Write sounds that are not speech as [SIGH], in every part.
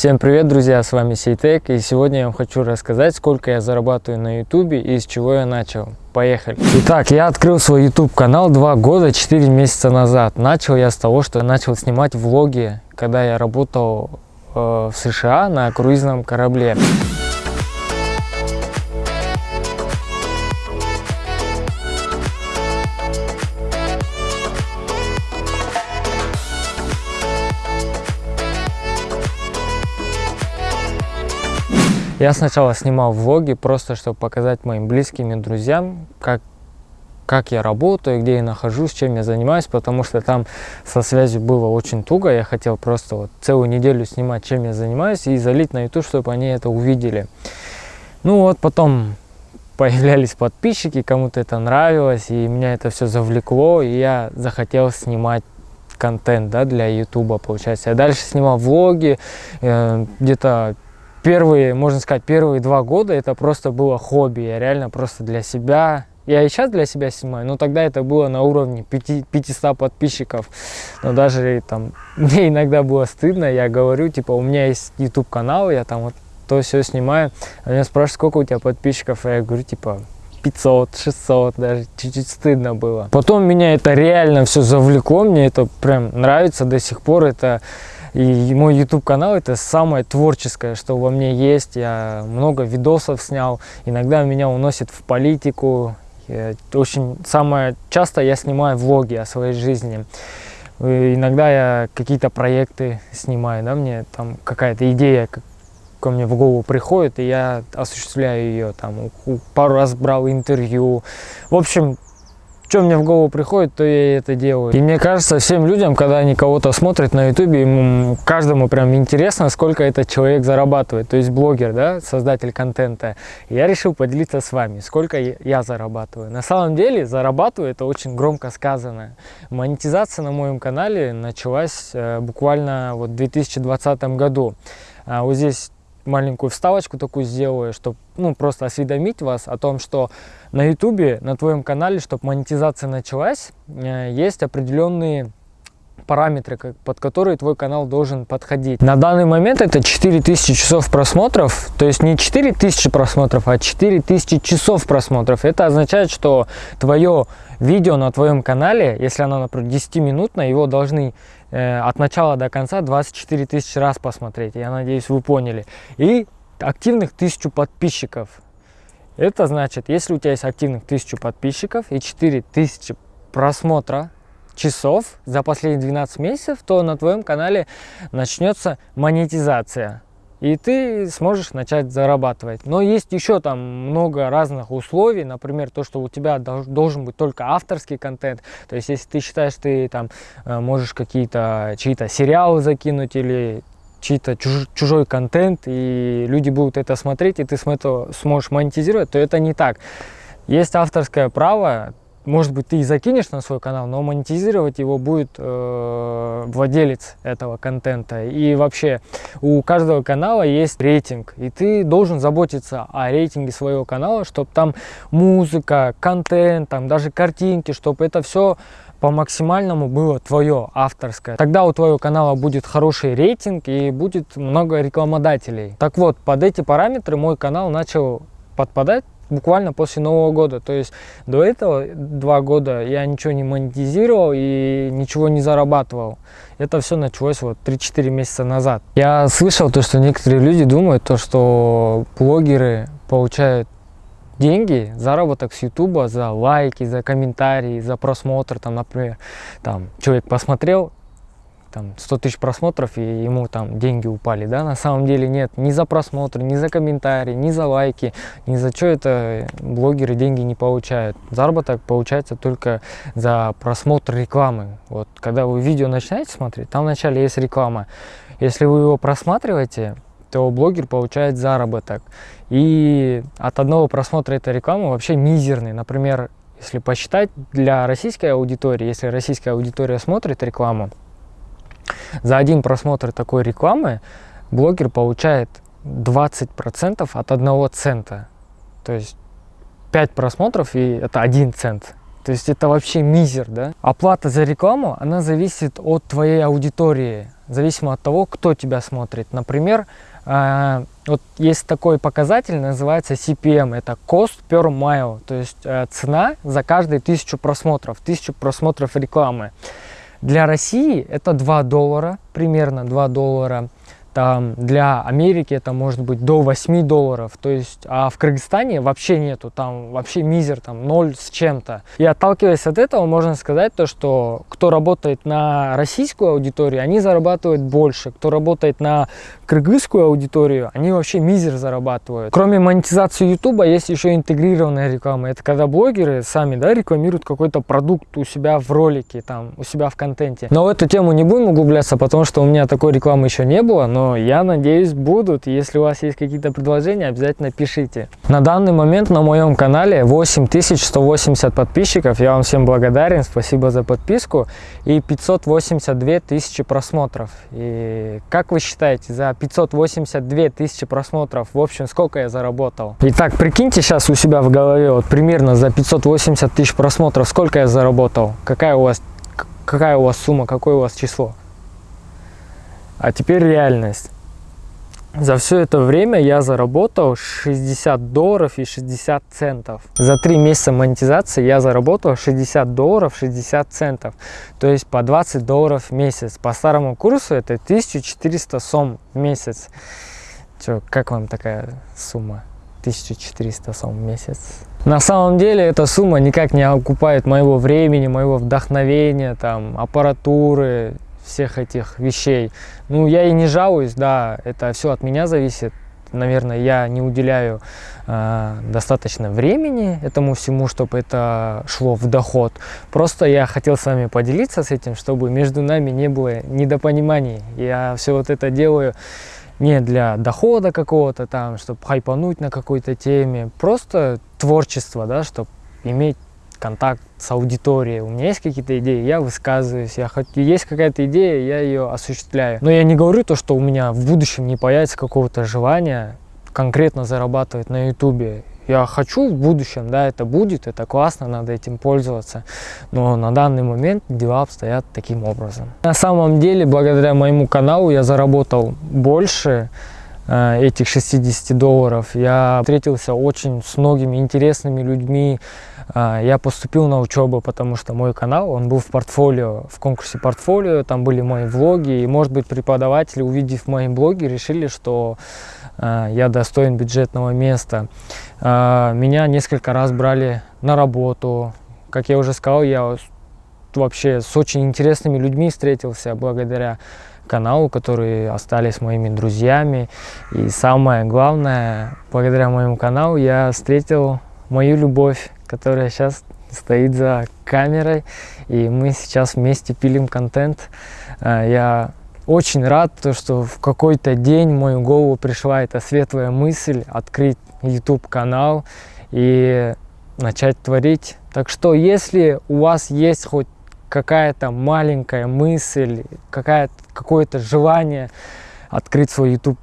Всем привет, друзья, с вами Сейтек, и сегодня я вам хочу рассказать, сколько я зарабатываю на ютубе и с чего я начал. Поехали! Итак, я открыл свой YouTube канал два года, 4 месяца назад. Начал я с того, что начал снимать влоги, когда я работал э, в США на круизном корабле. Я сначала снимал влоги, просто чтобы показать моим близким и друзьям, как, как я работаю, где я нахожусь, чем я занимаюсь, потому что там со связью было очень туго. Я хотел просто вот целую неделю снимать, чем я занимаюсь, и залить на YouTube, чтобы они это увидели. Ну вот потом [LAUGHS] появлялись подписчики, кому-то это нравилось, и меня это все завлекло, и я захотел снимать контент да, для YouTube, получается. Я дальше снимал влоги, э, где-то первые, можно сказать, первые два года это просто было хобби. Я реально просто для себя я и сейчас для себя снимаю, но тогда это было на уровне 5, 500 подписчиков. Но даже там [LAUGHS] мне иногда было стыдно, я говорю, типа, у меня есть YouTube канал, я там вот то все снимаю. А меня спрашивают, сколько у тебя подписчиков, а я говорю, типа, 500, 600, даже чуть-чуть стыдно было. Потом меня это реально все завлекло, мне это прям нравится до сих пор, это и мой YouTube канал это самое творческое, что во мне есть. Я много видосов снял. Иногда меня уносит в политику. Я очень самое часто я снимаю влоги о своей жизни. И иногда я какие-то проекты снимаю, да, мне там какая-то идея ко мне в голову приходит, и я осуществляю ее. Там пару раз брал интервью. В общем, что мне в голову приходит, то я это делаю. И мне кажется, всем людям, когда они кого-то смотрят на ютубе, ему каждому прям интересно, сколько этот человек зарабатывает. То есть блогер, да, создатель контента. Я решил поделиться с вами, сколько я зарабатываю. На самом деле, зарабатываю, это очень громко сказано. Монетизация на моем канале началась э, буквально вот в 2020 году. А вот здесь маленькую вставочку такую сделаю, чтобы ну, просто осведомить вас о том, что на ютубе, на твоем канале, чтобы монетизация началась, э, есть определенные параметры, под которые твой канал должен подходить. На данный момент это 4000 часов просмотров, то есть не 4000 просмотров, а 4000 часов просмотров. Это означает, что твое видео на твоем канале, если оно, например, 10-минутное, его должны от начала до конца 24 тысячи раз посмотреть. Я надеюсь, вы поняли. И активных 1000 подписчиков. Это значит, если у тебя есть активных 1000 подписчиков и 4000 просмотра часов за последние 12 месяцев, то на твоем канале начнется монетизация и ты сможешь начать зарабатывать. Но есть еще там много разных условий, например, то, что у тебя должен быть только авторский контент, то есть если ты считаешь, ты там э, можешь какие-то чьи-то сериалы закинуть или чей-то чуж, чужой контент, и люди будут это смотреть, и ты с этого сможешь монетизировать, то это не так. Есть авторское право, может быть, ты и закинешь на свой канал, но монетизировать его будет э, владелец этого контента. И вообще у каждого канала есть рейтинг, и ты должен заботиться о рейтинге своего канала, чтобы там музыка, контент, там даже картинки, чтобы это все по максимальному было твое авторское. Тогда у твоего канала будет хороший рейтинг и будет много рекламодателей. Так вот, под эти параметры мой канал начал подпадать буквально после Нового года. То есть до этого два года я ничего не монетизировал и ничего не зарабатывал. Это все началось вот 3-4 месяца назад. Я слышал то, что некоторые люди думают, то, что блогеры получают деньги, заработок с ютуба за лайки, за комментарии, за просмотр, там, например, там человек посмотрел, там 100 тысяч просмотров и ему там деньги упали, да, на самом деле нет, ни за просмотр, ни за комментарии, ни за лайки, ни за что это блогеры деньги не получают. Заработок получается только за просмотр рекламы. Вот когда вы видео начинаете смотреть, там вначале есть реклама. Если вы его просматриваете, то блогер получает заработок. И от одного просмотра этой рекламы вообще мизерный. Например, если посчитать для российской аудитории, если российская аудитория смотрит рекламу, за один просмотр такой рекламы блогер получает 20% от одного цента. То есть 5 просмотров и это 1 цент. То есть это вообще мизер, да? Оплата за рекламу, она зависит от твоей аудитории. зависимо от того, кто тебя смотрит. Например, э, вот есть такой показатель, называется CPM, это Cost per Mile, то есть э, цена за каждые тысячу просмотров, тысячу просмотров рекламы. Для России это 2 доллара, примерно 2 доллара там для Америки это может быть до 8 долларов, то есть, а в Кыргызстане вообще нету, там вообще мизер, там 0 с чем-то. И отталкиваясь от этого, можно сказать то, что кто работает на российскую аудиторию, они зарабатывают больше, кто работает на кыргызскую аудиторию, они вообще мизер зарабатывают. Кроме монетизации ютуба есть еще интегрированная реклама, это когда блогеры сами, да, рекламируют какой-то продукт у себя в ролике, там, у себя в контенте. Но в эту тему не будем углубляться, потому что у меня такой рекламы еще не было, но но я надеюсь будут. Если у вас есть какие-то предложения, обязательно пишите. На данный момент на моем канале 8180 подписчиков. Я вам всем благодарен, спасибо за подписку. И 582 тысячи просмотров. И как вы считаете, за 582 тысячи просмотров, в общем, сколько я заработал? Итак, прикиньте сейчас у себя в голове, вот примерно за 580 тысяч просмотров, сколько я заработал? Какая у вас, какая у вас сумма, какое у вас число? А теперь реальность. За все это время я заработал 60 долларов и 60 центов. За три месяца монетизации я заработал 60 долларов 60 центов. То есть по 20 долларов в месяц. По старому курсу это 1400 сом в месяц. Че, как вам такая сумма? 1400 сом в месяц. На самом деле эта сумма никак не окупает моего времени, моего вдохновения, там, аппаратуры, всех этих вещей. Ну, я и не жалуюсь, да, это все от меня зависит. Наверное, я не уделяю э, достаточно времени этому всему, чтобы это шло в доход. Просто я хотел с вами поделиться с этим, чтобы между нами не было недопониманий. Я все вот это делаю не для дохода какого-то там, чтобы хайпануть на какой-то теме, просто творчество, да, чтобы иметь контакт с аудиторией. У меня есть какие-то идеи, я высказываюсь, я хочу, есть какая-то идея, я ее осуществляю. Но я не говорю то, что у меня в будущем не появится какого-то желания конкретно зарабатывать на ютубе. Я хочу в будущем, да, это будет, это классно, надо этим пользоваться. Но на данный момент дела обстоят таким образом. На самом деле, благодаря моему каналу я заработал больше, Э, этих 60 долларов. Я встретился очень с многими интересными людьми. Э, я поступил на учебу, потому что мой канал, он был в портфолио, в конкурсе портфолио, там были мои влоги. И, может быть, преподаватели, увидев мои блоги, решили, что э, я достоин бюджетного места. Меня несколько раз брали на работу. Как я уже сказал, я вообще с очень интересными людьми встретился благодаря каналу, которые остались моими друзьями. И самое главное, благодаря моему каналу я встретил мою любовь, которая сейчас стоит за камерой. И мы сейчас вместе пилим контент. А, я очень рад, что в какой-то день в мою голову пришла эта светлая мысль открыть YouTube канал и начать творить. Так что, если у вас есть хоть какая-то маленькая мысль, какое-то желание открыть свой YouTube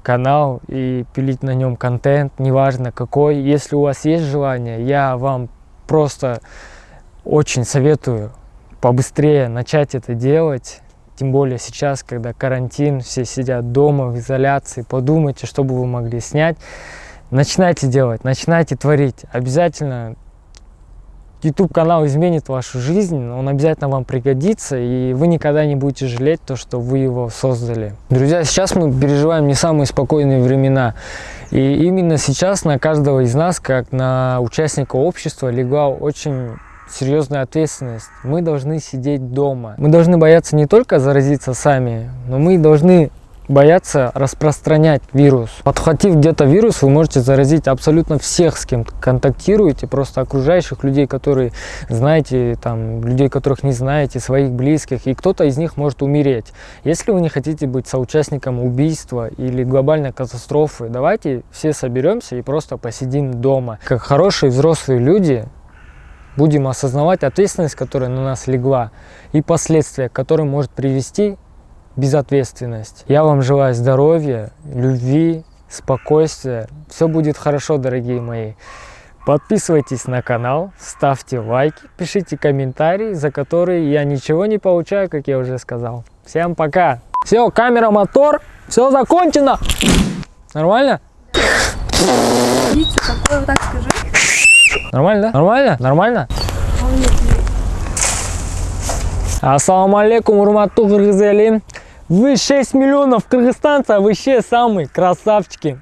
канал и пилить на нем контент, неважно какой. Если у вас есть желание, я вам просто очень советую побыстрее начать это делать. Тем более сейчас, когда карантин, все сидят дома в изоляции, подумайте, что бы вы могли снять. Начинайте делать, начинайте творить. Обязательно YouTube канал изменит вашу жизнь, он обязательно вам пригодится, и вы никогда не будете жалеть то, что вы его создали. Друзья, сейчас мы переживаем не самые спокойные времена, и именно сейчас на каждого из нас, как на участника общества, легла очень серьезная ответственность. Мы должны сидеть дома. Мы должны бояться не только заразиться сами, но мы должны боятся распространять вирус. Подхватив где-то вирус, вы можете заразить абсолютно всех, с кем контактируете, просто окружающих людей, которые знаете, там, людей, которых не знаете, своих близких, и кто-то из них может умереть. Если вы не хотите быть соучастником убийства или глобальной катастрофы, давайте все соберемся и просто посидим дома. Как хорошие взрослые люди, будем осознавать ответственность, которая на нас легла, и последствия, к которым может привести безответственность. Я вам желаю здоровья, любви, спокойствия. Все будет хорошо, дорогие мои. Подписывайтесь на канал, ставьте лайки, пишите комментарии, за которые я ничего не получаю, как я уже сказал. Всем пока! Все, камера, мотор, все закончено. Нормально? Видите, такое вот так скажи. Нормально, да? Нормально? Нормально? Ассаламу алейкум, урматту кыргыз эли. Вы 6 миллионов кыргызстанцев, вы вообще самые красавчики.